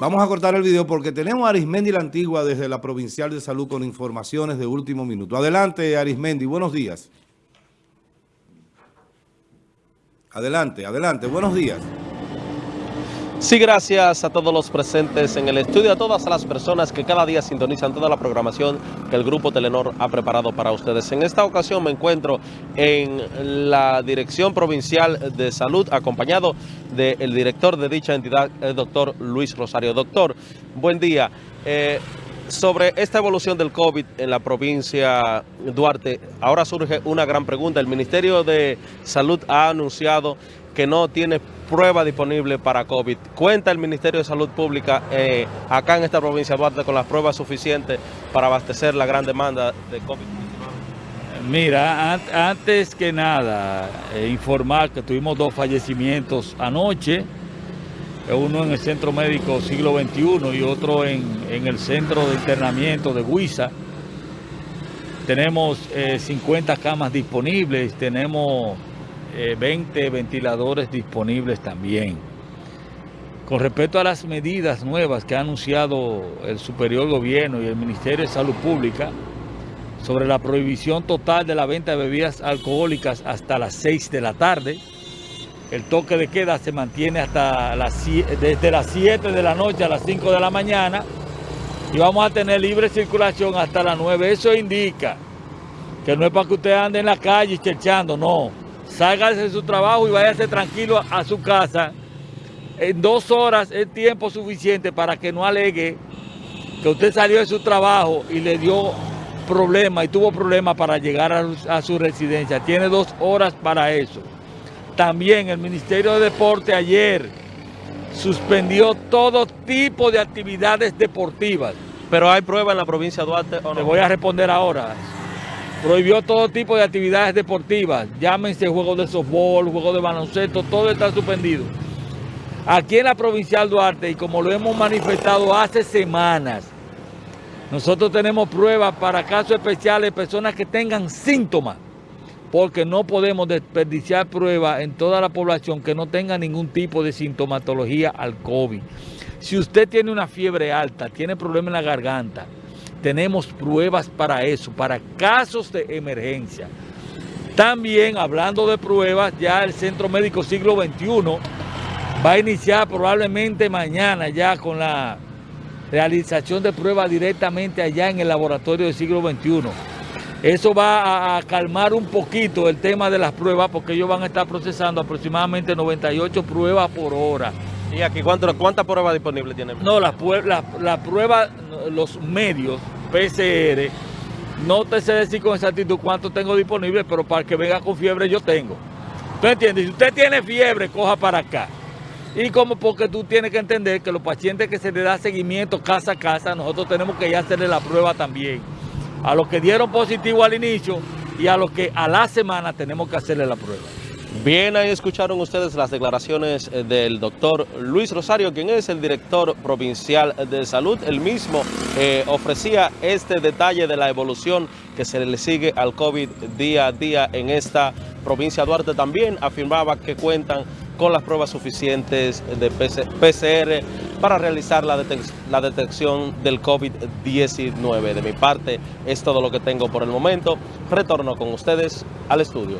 Vamos a cortar el video porque tenemos a Arismendi la Antigua desde la Provincial de Salud con informaciones de último minuto. Adelante, Arismendi. Buenos días. Adelante, adelante. Buenos días. Sí, gracias a todos los presentes en el estudio, a todas las personas que cada día sintonizan toda la programación que el Grupo Telenor ha preparado para ustedes. En esta ocasión me encuentro en la Dirección Provincial de Salud, acompañado del director de dicha entidad, el doctor Luis Rosario. Doctor, buen día. Eh, sobre esta evolución del COVID en la provincia Duarte, ahora surge una gran pregunta. El Ministerio de Salud ha anunciado que no tiene prueba disponible para COVID. ¿Cuenta el Ministerio de Salud Pública eh, acá en esta provincia Duarte con las pruebas suficientes para abastecer la gran demanda de COVID-19? Mira, antes que nada, eh, informar que tuvimos dos fallecimientos anoche, uno en el Centro Médico Siglo XXI y otro en, el Centro de Internamiento de Huiza. Tenemos 50 eh, camas disponibles, tenemos 20 eh, ventiladores disponibles también. Con respecto a las medidas nuevas que ha anunciado el superior gobierno y el Ministerio de Salud Pública sobre la prohibición total de la venta de bebidas alcohólicas hasta las 6 de la tarde, el toque de queda se mantiene hasta las, desde las 7 de la noche a las 5 de la mañana y vamos a tener libre circulación hasta las 9. Eso indica que no es para que usted ande en la calle cherchando, no salga de su trabajo y váyase tranquilo a, su casa. En dos horas es tiempo suficiente para que no alegue que usted salió de su trabajo y le dio problema y tuvo problemas para llegar a, su residencia. Tiene dos horas para eso. También el Ministerio de Deporte ayer suspendió todo tipo de actividades deportivas. Pero hay pruebas en la provincia de Duarte ¿o no? Voy a responder ahora. Prohibió todo tipo de actividades deportivas, llámense juegos de softball, juegos de baloncesto, todo está suspendido. Aquí en la Provincial Duarte, y como lo hemos manifestado hace semanas, nosotros tenemos pruebas para casos especiales de personas que tengan síntomas, porque no podemos desperdiciar pruebas en toda la población que no tenga ningún tipo de sintomatología al COVID. Si usted tiene una fiebre alta, tiene problemas en la garganta, tenemos pruebas para eso, para casos de emergencia. También, hablando de pruebas, ya el Centro Médico Siglo XXI va a iniciar probablemente mañana ya con la realización de pruebas directamente allá en el laboratorio del siglo XXI. Eso va a, calmar un poquito el tema de las pruebas porque ellos van a estar procesando aproximadamente 98 pruebas por hora. ¿Y aquí cuántas pruebas disponibles tienen? No, las la, pruebas, los medios PCR, no te sé decir con exactitud cuánto tengo disponible, pero para que venga con fiebre yo tengo. ¿Tú entiendes? Si usted tiene fiebre, coja para acá. Y como porque tú tienes que entender que los pacientes que se le da seguimiento casa a casa, nosotros tenemos que ya hacerle la prueba también. A los que dieron positivo al inicio y a los que a la semana tenemos que hacerle la prueba. Bien, ahí escucharon ustedes las declaraciones eh, del doctor Luis Rosario, quien es el director provincial de salud. Él mismo eh, ofrecía este detalle de la evolución que se le sigue al COVID día a día en esta provincia. Duarte también afirmaba que cuentan con las pruebas suficientes de PCR para realizar la, la detección del COVID-19. De mi parte, es todo lo que tengo por el momento. Retorno con ustedes al estudio.